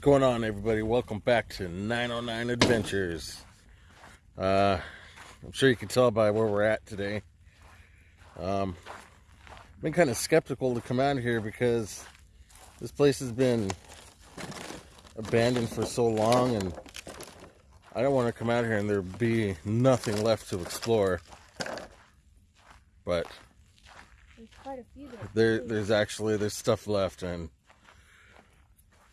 What's going on, everybody? Welcome back to 909 Adventures. Uh, I'm sure you can tell by where we're at today. Um, I've been kind of skeptical to come out here because this place has been abandoned for so long, and I don't want to come out here and there be nothing left to explore. But There's quite a few there. there, there's actually there's stuff left, and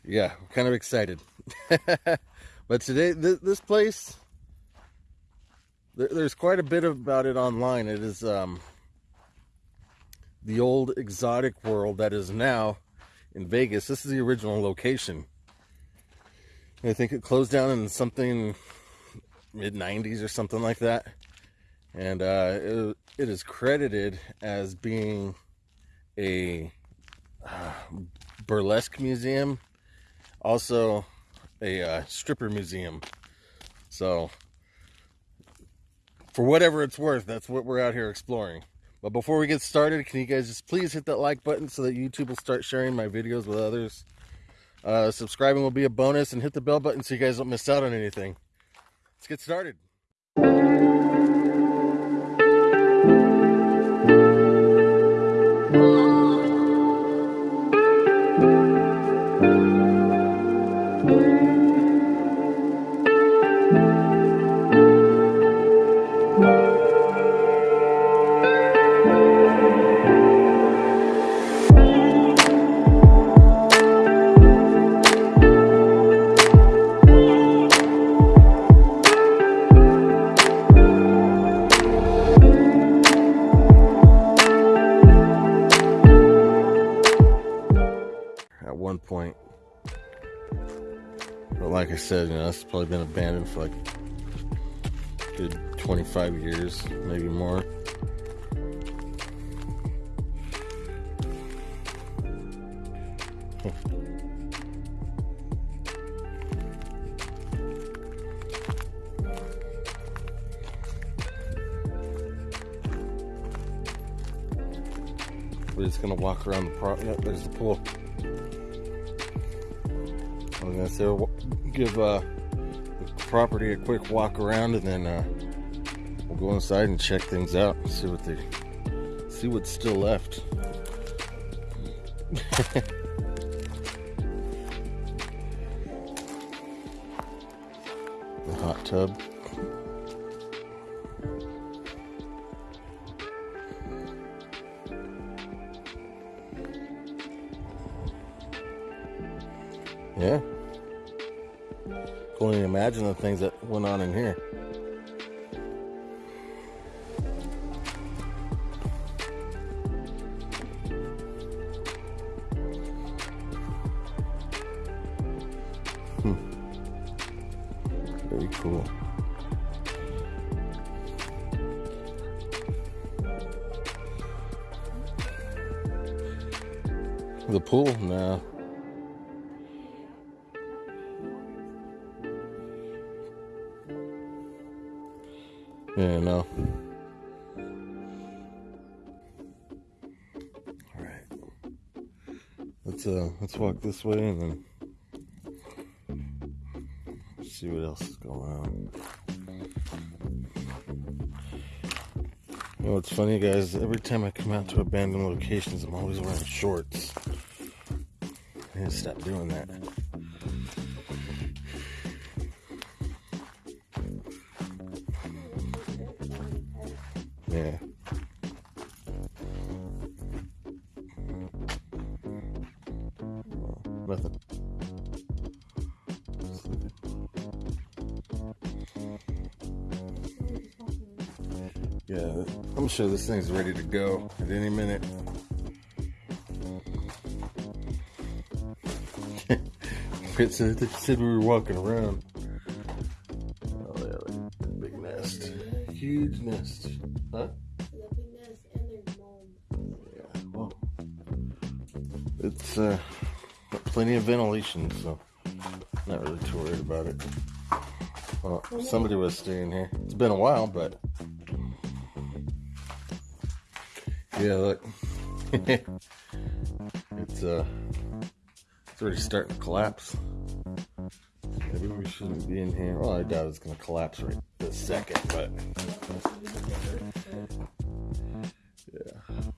yeah, I'm kind of excited. but today, th- this place, there, there's quite a bit about it online. It is um, the old exotic world that is now in Vegas. This is the original location. I think it closed down in something mid 90s or something like that. And uh, it, it is credited as being a uh, burlesque museum, also a uh, stripper museum. So, for whatever it's worth, that's what we're out here exploring. But before we get started, can you guys just please hit that like button so that YouTube will start sharing my videos with others? Uh, subscribing will be a bonus, and hit the bell button so you guys don't miss out on anything. Let's get started. I said, you know, it's probably been abandoned for like good 25 years, maybe more. We're just gonna walk around the pro. Yeah, there's the pool. I was gonna say give uh, the property a quick walk around, and then uh, we'll go inside and check things out and see what they see what's still left. the hot tub. Yeah. Can only imagine the things that went on in here. Hmm. Very cool. The pool? No. Yeah, no. All right. Let's uh let's walk this way and then see what else is going on. You know, it's funny, guys. Every time I come out to abandoned locations, I'm always wearing shorts. I need to stop doing that. Yeah. Nothing. Yeah, I'm sure this thing's ready to go at any minute. Said we were walking around. Huge nest. Huh? The big nest and there's mold. Yeah, well, it's uh, got plenty of ventilation, so not really too worried about it. Well, somebody was staying here. It's been a while, but yeah, look, it's uh, it's already starting to collapse. Maybe we shouldn't be in here. Well, I doubt it's gonna collapse right this second, but yeah.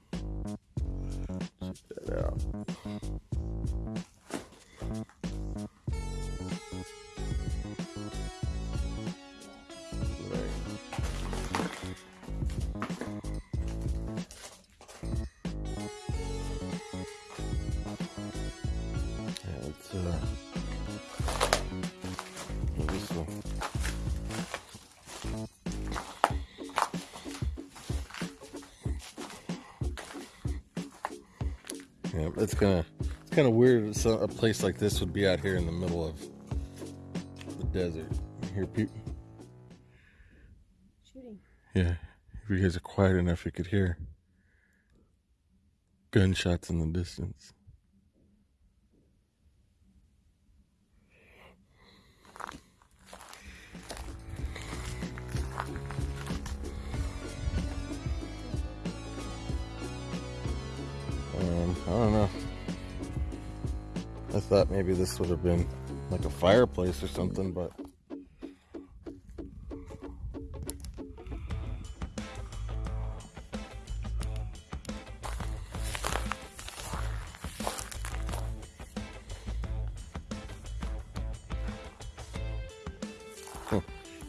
Yeah, it's gonna it's kind of weird. So a place like this would be out here in the middle of the desert. You hear people? Shooting. Yeah, if you guys are quiet enough, you could hear gunshots in the distance. Thought maybe this would have been like a fireplace or something, but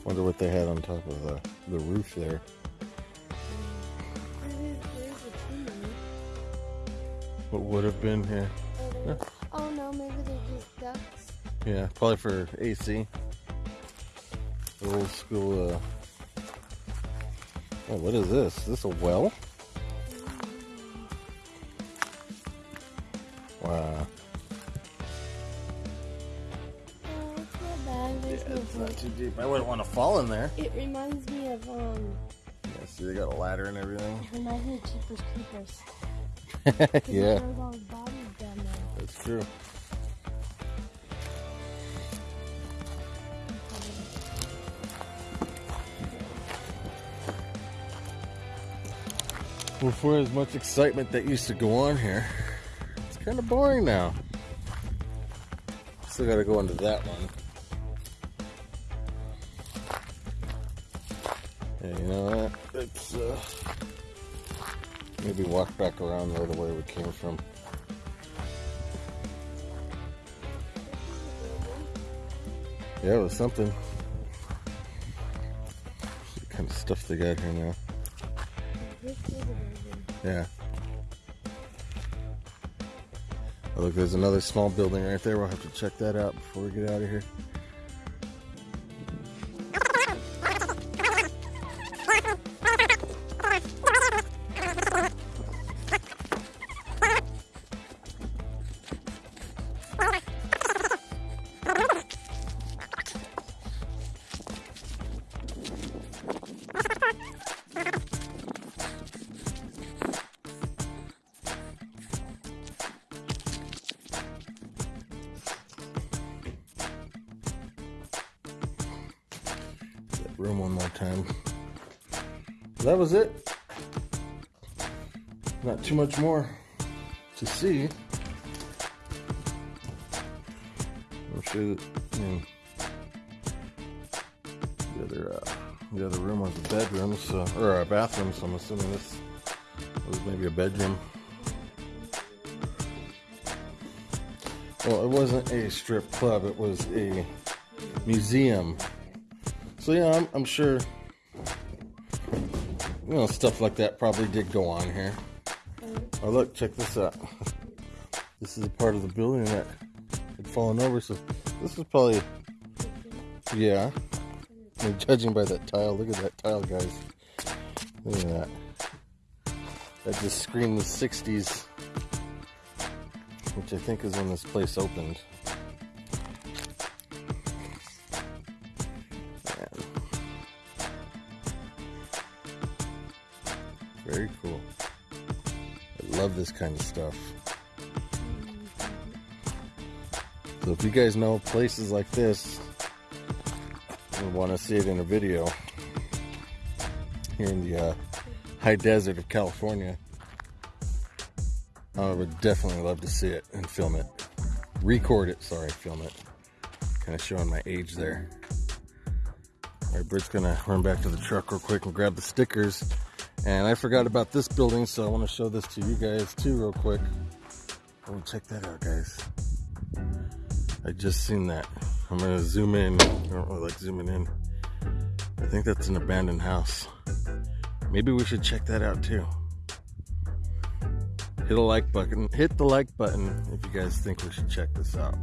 wonder what they had on top of the, the roof there. What would have been here? There- oh no, maybe they're just ducks. Yeah, probably for AC. Old school. Uh... Oh, what is this? Is this a well? Wow. Oh, it's not bad. There's no point. too deep. I wouldn't want to fall in there. It reminds me of um. Yeah, see, they got a ladder and everything. It reminds me of Jeepers Creepers. yeah, that's true. For as much excitement that used to go on here, it's kind of boring now. Still got to go into that one. Yeah, you know what? It's uh, maybe walk back around the other way we came from. Yeah, it was something. The kind of stuff they got here now. Yeah. Oh, look, there's another small building right there. We'll have to check that out before we get out of here. Room one more time. That was it. Not too much more to see. I'm sure that, the other uh, the other room was a bedroom, so or a bathroom. So I'm assuming this was maybe a bedroom. Well, it wasn't a strip club; it was a museum. So yeah, I'm, I'm sure you know stuff like that probably did go on here. Oh look, check this out. This is a part of the building that had fallen over. So this is probably yeah. I mean, judging by that tile, look at that tile, guys. Look at that. That just screamed the '60s, which I think is when this place opened. Very cool. I love this kind of stuff. So if you guys know places like this and want to see it in a video here in the uh, high desert of California, I would definitely love to see it and film it. Record it, sorry, film it. kind of showing my age there. All right, Britt's gonna run back to the truck real quick and grab the stickers. And I forgot about this building, so I want to show this to you guys too, real quick. Oh, check that out, guys. I just seen that. I'm gonna zoom in. I don't really like zooming in. I think that's an abandoned house. Maybe we should check that out too. Hit a like button. Hit the like button if you guys think we should check this out.